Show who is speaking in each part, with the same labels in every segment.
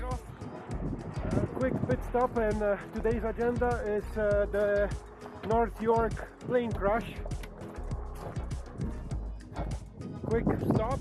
Speaker 1: Uh, quick pit stop and uh, today's agenda is uh, the North York plane crash. Quick stop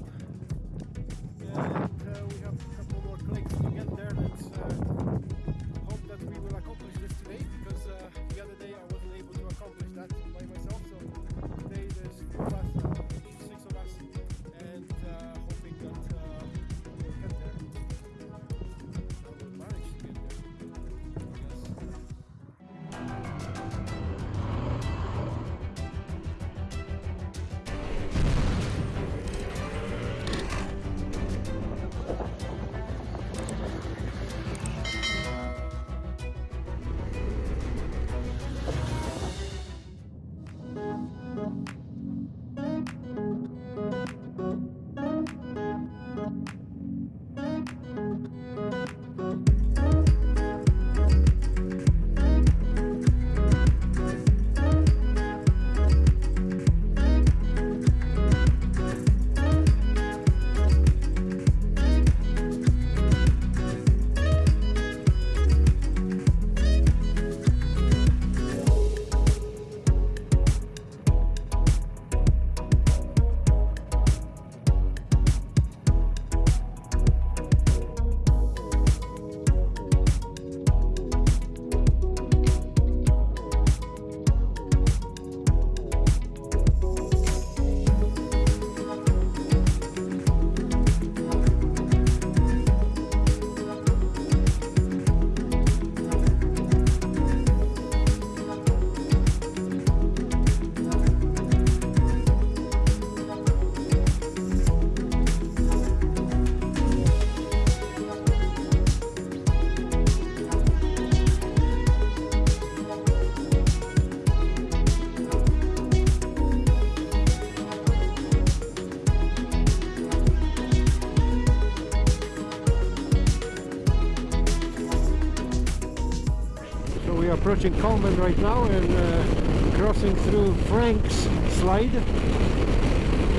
Speaker 1: approaching Coleman right now and uh, crossing through Frank's slide.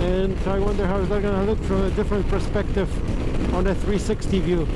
Speaker 1: And I wonder how they're to look from a different perspective on a 360 view.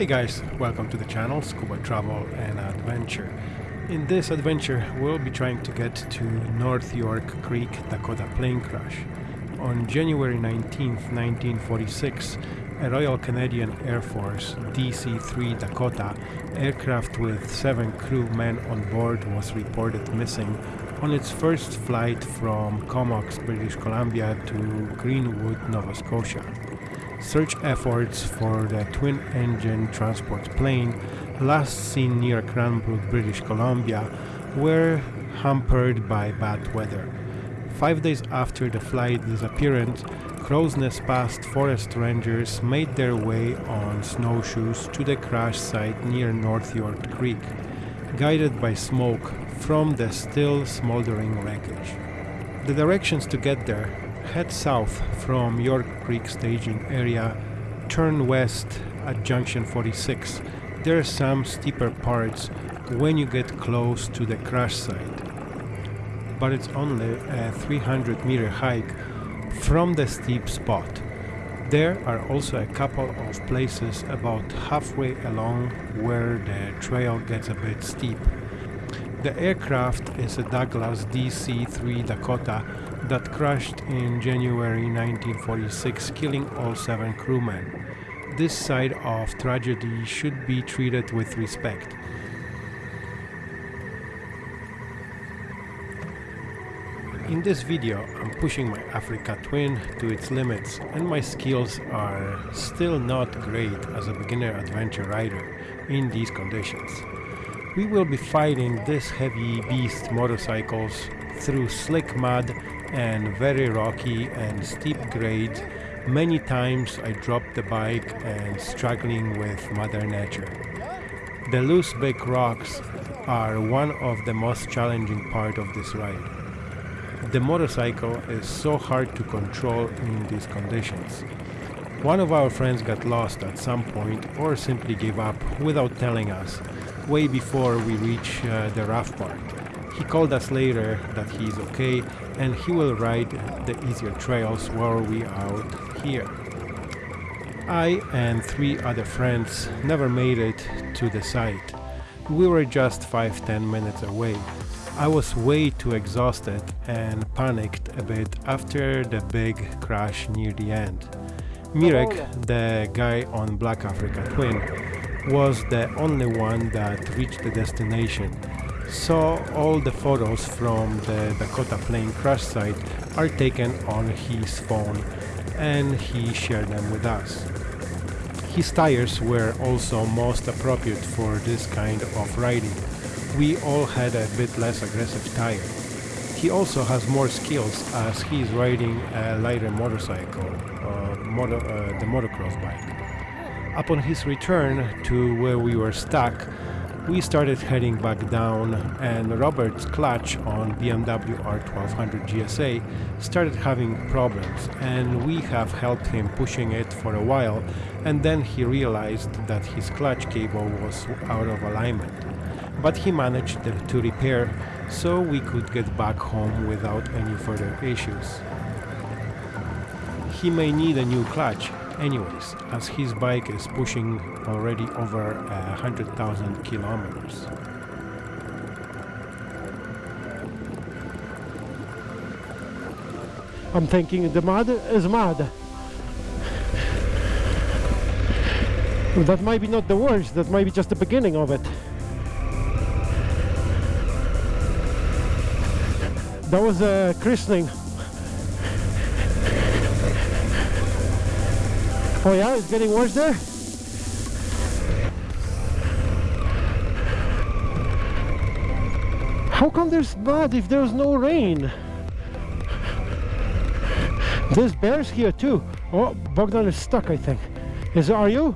Speaker 1: Hey guys, welcome to the channel Scuba Travel and Adventure. In this adventure we'll be trying to get to North York Creek Dakota plane crash. On January 19, 1946, a Royal Canadian Air Force DC-3 Dakota aircraft with seven crew men on board was reported missing on its first flight from Comox, British Columbia to Greenwood, Nova Scotia. Search efforts for the twin-engine transport plane, last seen near Cranbrook, British Columbia, were hampered by bad weather. Five days after the flight disappearance, Crowsnest Pass forest rangers made their way on snowshoes to the crash site near North York Creek, guided by smoke from the still smoldering wreckage. The directions to get there head south from York Creek staging area, turn west at junction 46. There are some steeper parts when you get close to the crash site, but it's only a 300 meter hike from the steep spot. There are also a couple of places about halfway along where the trail gets a bit steep. The aircraft is a Douglas DC-3 Dakota that crashed in January 1946 killing all seven crewmen. This side of tragedy should be treated with respect. In this video I'm pushing my Africa Twin to its limits and my skills are still not great as a beginner adventure rider in these conditions. We will be fighting this heavy beast motorcycles through slick mud and very rocky and steep grades. Many times I dropped the bike and struggling with mother nature. The loose big rocks are one of the most challenging part of this ride. The motorcycle is so hard to control in these conditions. One of our friends got lost at some point or simply gave up without telling us, way before we reach uh, the rough part. He called us later that he is okay and he will ride the easier trails while we are out here. I and three other friends never made it to the site. We were just 5-10 minutes away I was way too exhausted and panicked a bit after the big crash near the end. Mirek, the guy on Black Africa Twin, was the only one that reached the destination. So all the photos from the Dakota plane crash site are taken on his phone and he shared them with us. His tires were also most appropriate for this kind of riding we all had a bit less aggressive tire. He also has more skills as he is riding a lighter motorcycle, uh, motor, uh, the motocross bike. Upon his return to where we were stuck, we started heading back down and Robert's clutch on BMW R1200 GSA started having problems and we have helped him pushing it for a while and then he realized that his clutch cable was out of alignment but he managed to repair so we could get back home without any further issues. He may need a new clutch anyways, as his bike is pushing already over a hundred thousand kilometers.
Speaker 2: I'm thinking the mud is mud. That might be not the worst, that might be just the beginning of it. That was a christening. Oh yeah, it's getting worse there? How come there's mud if there's no rain? There's bears here too. Oh, Bogdan is stuck I think. Is are you?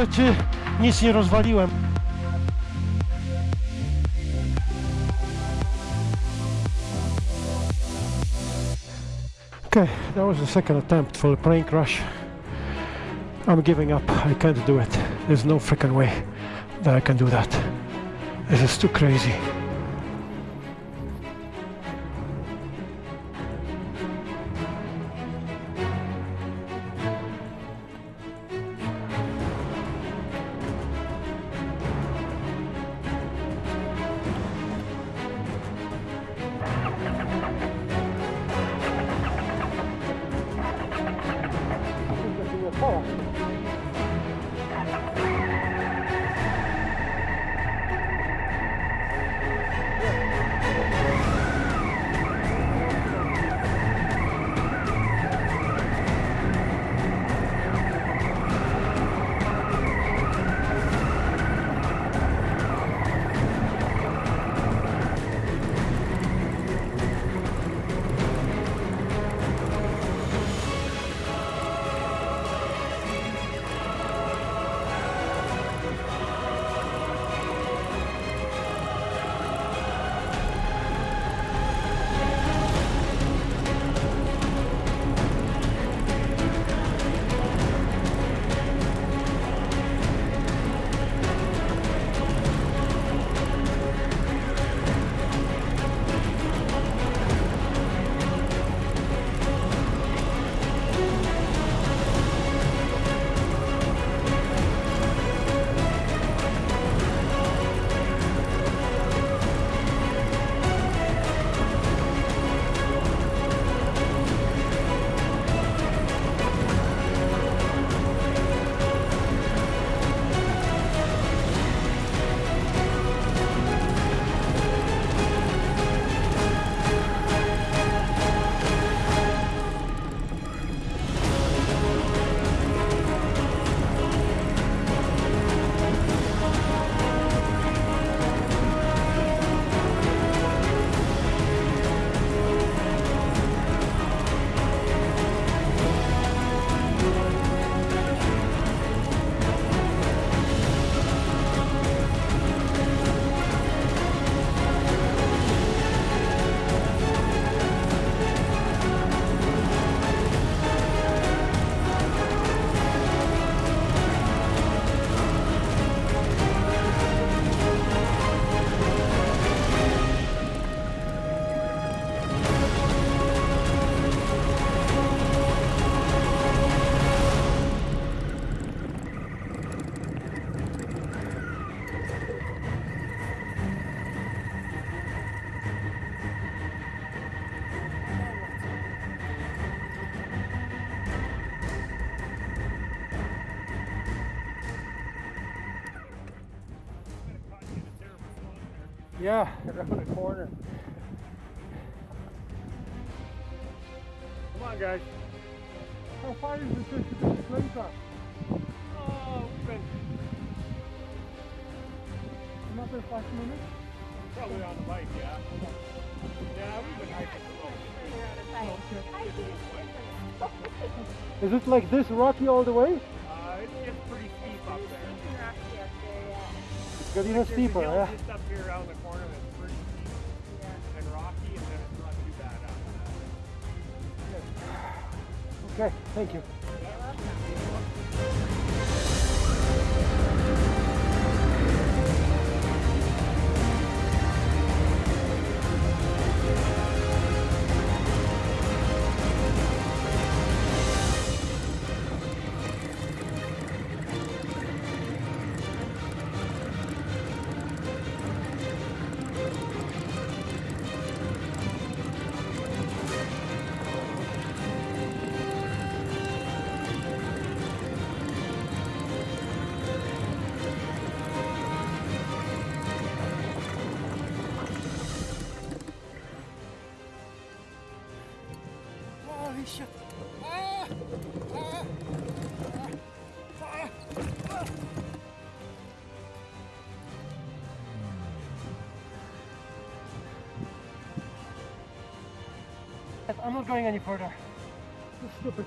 Speaker 2: Ciekawe, czy nic nie rozwaliłem. Okay, that was the second attempt for the plane crash. I'm giving up. I can't do it. There's no freaking way that I can do that. This is too crazy. Is it like this rocky all the way?
Speaker 3: Uh, it gets pretty steep up there.
Speaker 2: It's getting
Speaker 3: There's a
Speaker 2: steeper,
Speaker 3: hill
Speaker 2: yeah.
Speaker 3: Just up here around the corner that's pretty steep and rocky, and then it's not too bad after that.
Speaker 2: Okay, thank you. I'm not going any further. Is stupid.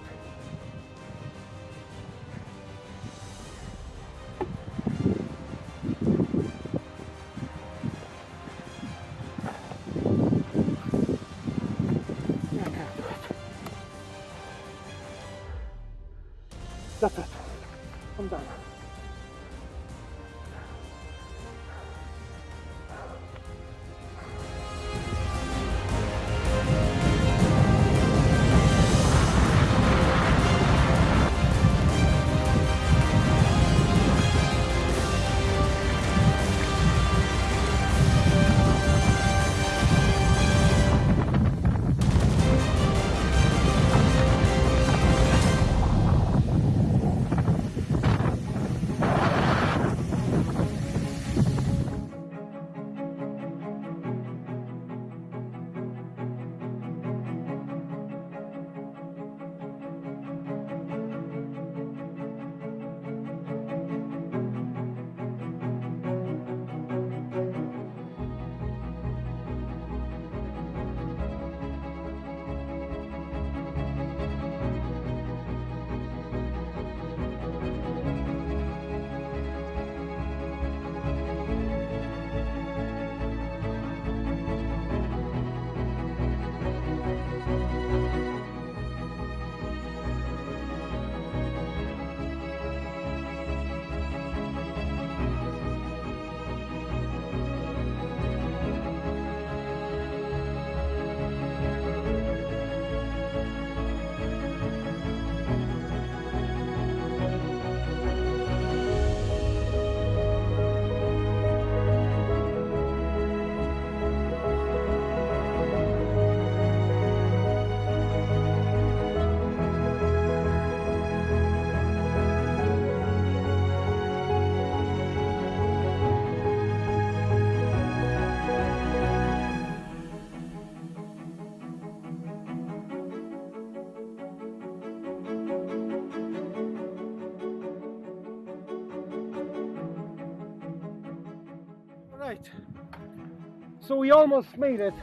Speaker 2: So we almost made it.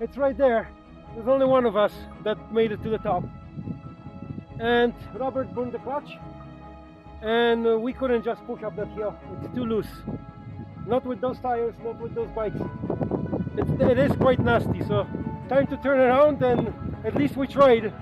Speaker 2: It's right there. There's only one of us that made it to the top. And Robert burned the clutch. And uh, we couldn't just push up that hill. It's too loose. Not with those tires, not with those bikes. It's, it is quite nasty. So time to turn around and at least we tried.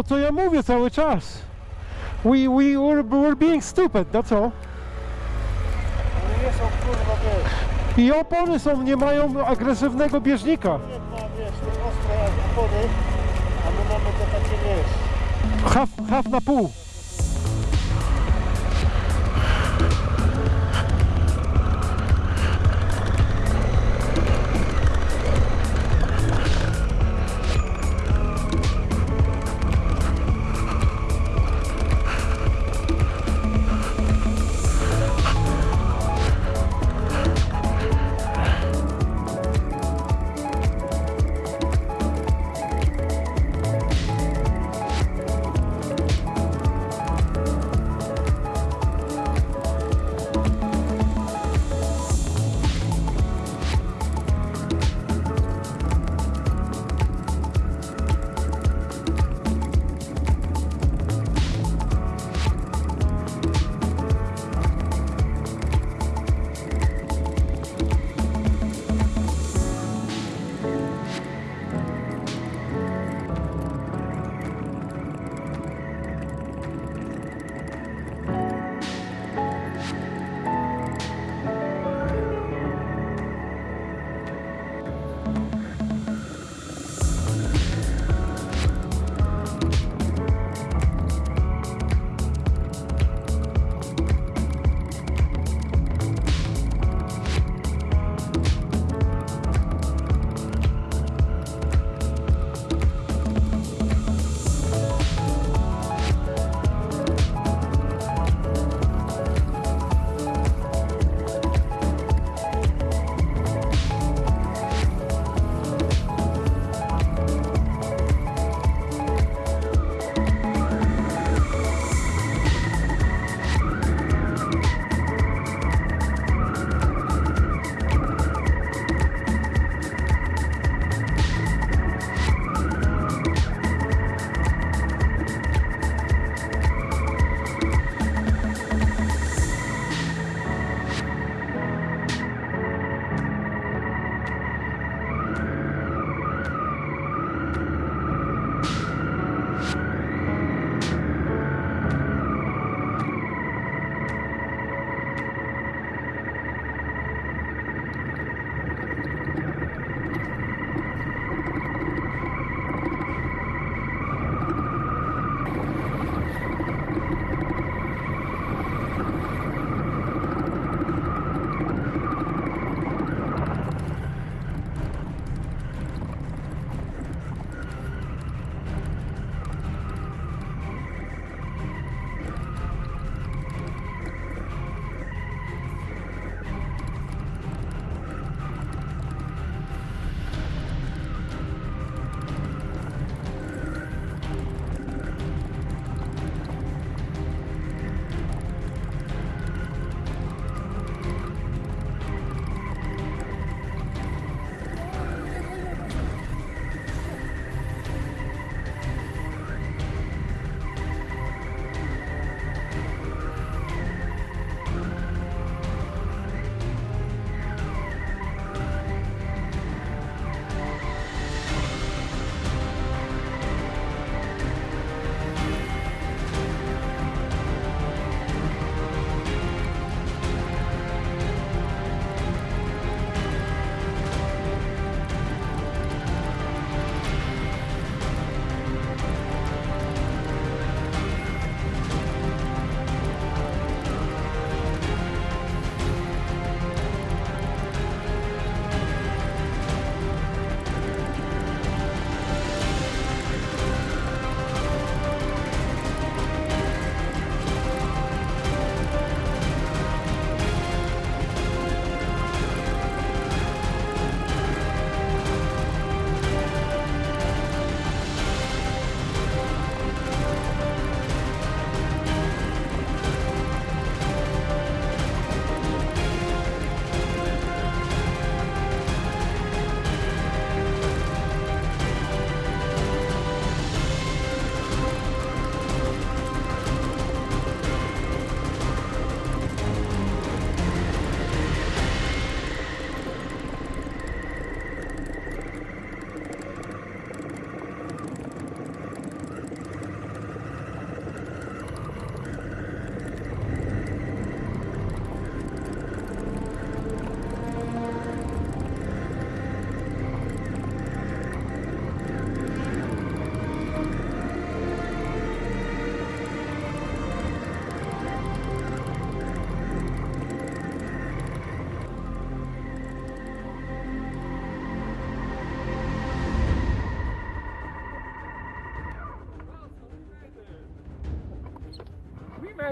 Speaker 2: To co ja mówię cały czas. We, we were, were being stupid, that's all.
Speaker 4: Są
Speaker 2: I opony są, nie mają agresywnego bieżnika. Half, half na pół.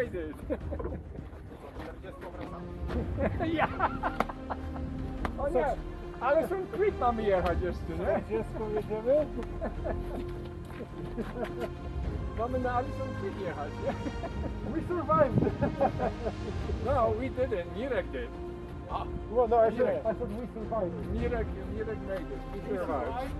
Speaker 5: It. ja. O nie, ale są Creek mamy jechać jeszcze, nie?
Speaker 4: Dziecko jedziemy?
Speaker 5: Mamy na Allison Creek jechać, nie?
Speaker 2: We survived.
Speaker 5: No, we didn't. Mirek did.
Speaker 2: Ah, well, no, I said,
Speaker 5: Yeah.
Speaker 2: I said we survived.
Speaker 5: Mirek, Mirek made it. We survived.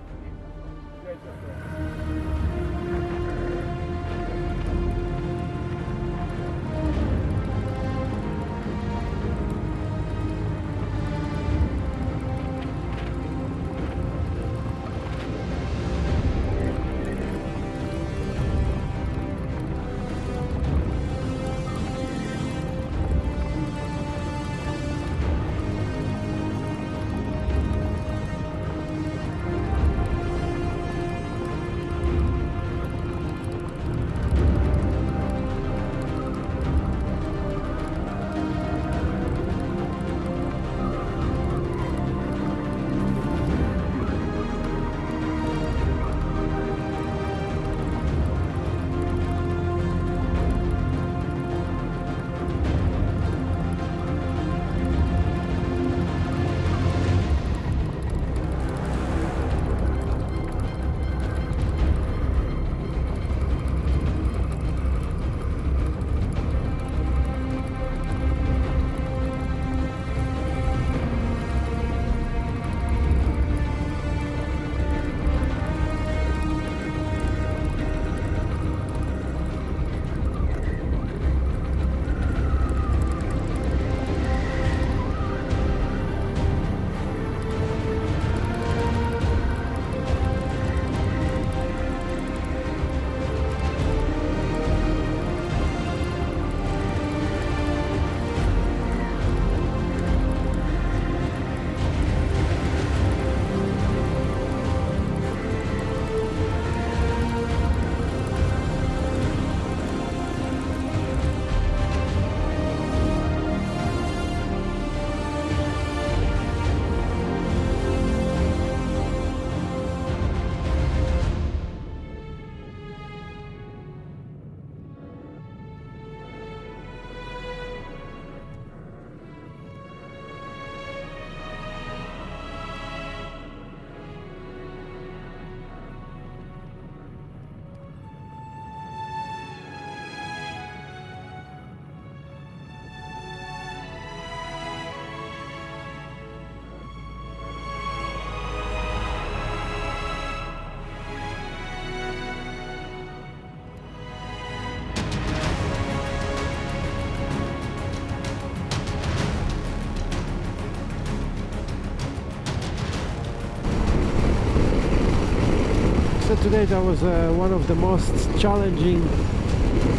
Speaker 2: Today that was uh, one of the most challenging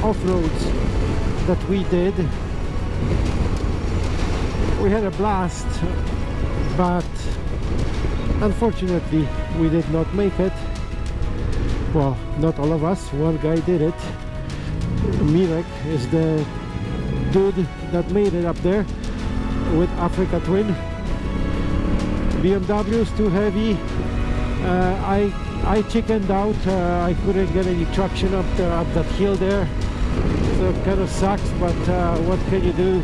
Speaker 2: off-roads that we did. We had a blast, but unfortunately we did not make it. Well, not all of us, one guy did it. Mirek is the dude that made it up there with Africa Twin. BMW is too heavy. Uh, I I chickened out. Uh, I couldn't get any traction up there up that hill there, so it kind of sucks. But uh, what can you do?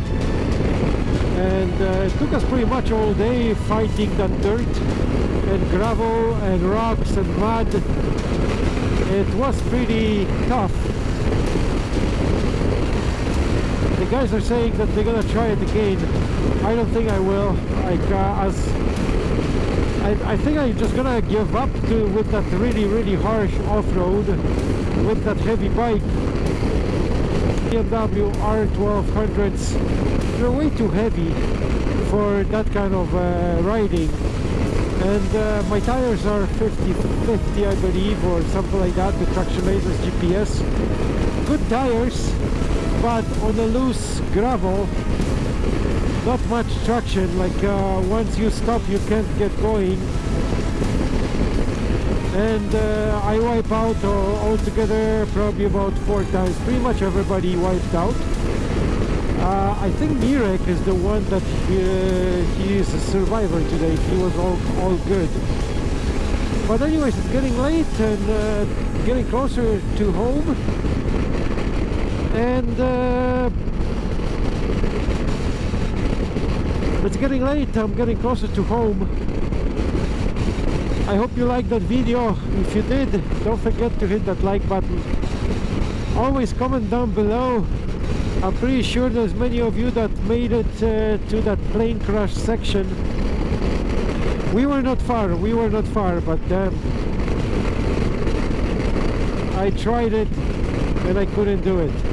Speaker 2: And uh, it took us pretty much all day fighting that dirt and gravel and rocks and mud. It was pretty tough. The guys are saying that they're gonna try it again. I don't think I will. Uh, as I, I think I'm just gonna give up to with that really really harsh off-road with that heavy bike. BMW R1200s they're way too heavy for that kind of uh, riding. And uh, my tires are 50 50 I believe or something like that the Tractionators GPS good tires but on the loose gravel not much traction like uh, once you stop you can't get going. And uh, I wipe out uh, altogether probably about four times. Pretty much everybody wiped out. Uh, I think Mirek is the one that uh, he is a survivor today. He was all, all good. But anyways it's getting late and uh, getting closer to home. And it's getting late. I'm getting closer to home. I hope you liked that video. If you did don't forget to hit that like button. Always comment down below. I'm pretty sure there's many of you that made it uh, to that plane crash section. We were not far. We were not far but um, I tried it and I couldn't do it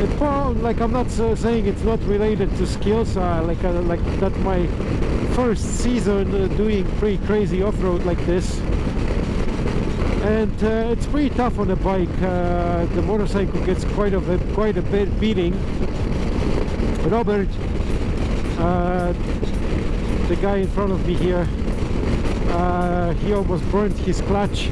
Speaker 2: it for, like I'm not uh, saying it's not related to skills uh, like uh, like that my first season uh, doing pretty crazy off-road like this. And uh, it's pretty tough on a bike uh, the motorcycle gets quite a bit, quite a bit beating. Robert uh, the guy in front of me here he almost burnt his clutch.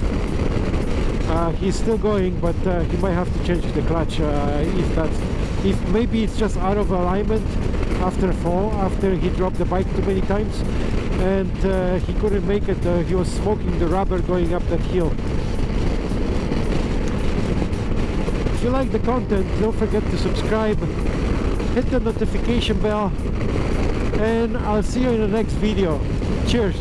Speaker 2: He's still going but he might have to change the clutch if that's if maybe it's just out of alignment after fall after he dropped the bike too many times and uh, he couldn't make it uh, he was smoking the rubber going up that hill. If you like the content don't forget to subscribe hit the notification bell and I'll see you in the next video. Cheers